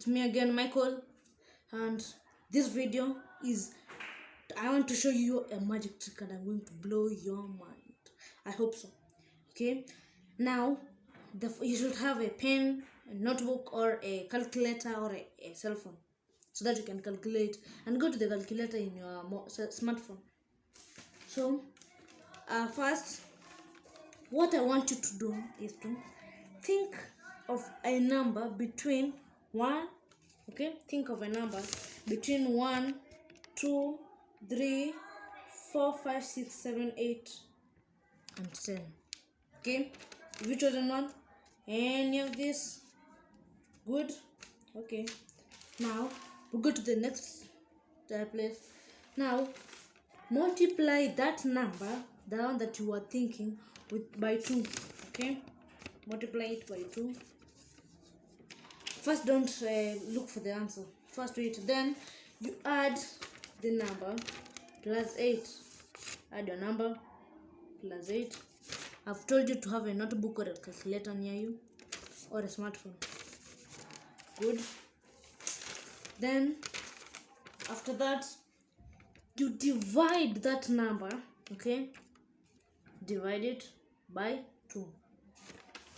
it's me again michael. And this video is i want to show you a magic trick and i'm going to blow your mind. I hope so. Okay? Now the you should have a pen a notebook or a calculator or a, a cell phone so that you can calculate and go to the calculator in your smartphone. So uh, first what i want you to do is to think of a number between one okay think of a number between one two three four five six seven eight and ten okay? Have you chosen one? Any of this good? Okay. Now we go to the next place now multiply that number the one that you are thinking with by two okay? Multiply it by two first don't uh, look for the answer. First wait. Then you add the number plus 8 add your number plus 8 i've told you to have a notebook or a calculator near you or a smartphone. Good. Then after that you divide that number okay? Divide it by 2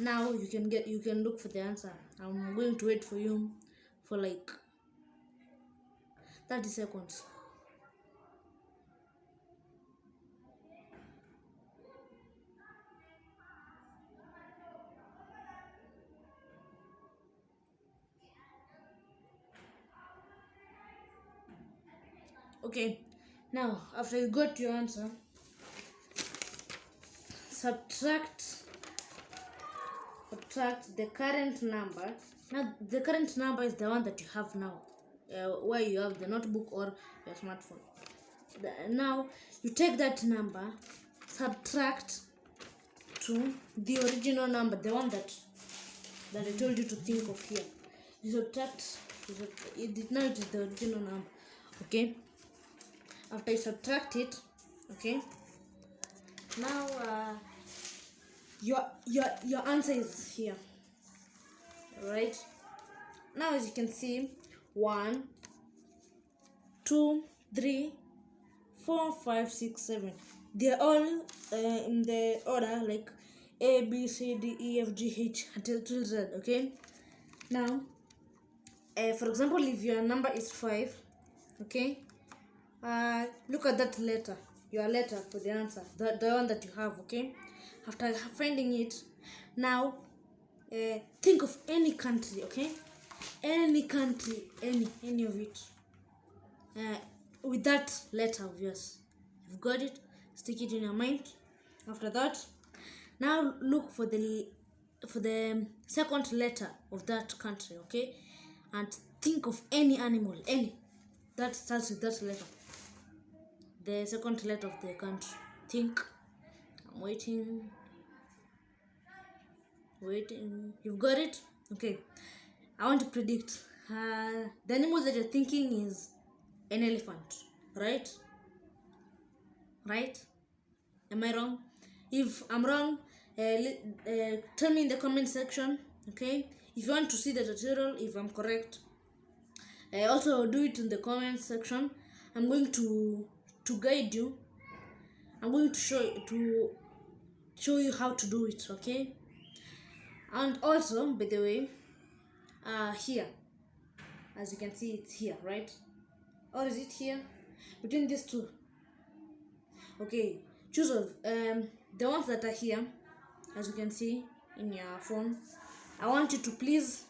now you can get you can look for the answer. I'm going to wait for you for like 30 seconds. Okay now after you got your answer subtract subtract the current number. Now the current number is the one that you have now uh, where you have the notebook or your smartphone. The, now you take that number subtract to the original number the one that that i told you to think of here. You subtract you sub- it did not is the original number okay? After you subtract it okay? Now uh, your your your answer is here. Right now as you can see one two three four five six seven. They're all uh, in the order like a b c d e f g h until till z okay? Now uh, for example if your number is five okay? Uh, look at that letter your letter for the answer the, the one that you have okay after finding it. Now uh, think of any country okay? Any country any any of it. Uh, with that letter of yours. You've got it. Stick it in your mind. After that now look for the for the second letter of that country okay? And think of any animal any that starts with that letter. The second letter of the country. Think i'm waiting waiting. You've got it? Okay. I want to predict. Uh, the animal that you're thinking is an elephant right? Right? Am i wrong? If i'm wrong uh, uh, tell me in the comment section okay? If you want to see the tutorial if i'm correct uh, also do it in the comment section. I'm going to to guide you. I'm going to show to show you how to do it okay? And also by the way uh here. As you can see it's here right? Or is it here? Between these two. Okay choose of um the ones that are here as you can see in your phone. I want you to please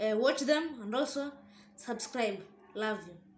uh, watch them and also subscribe. Love you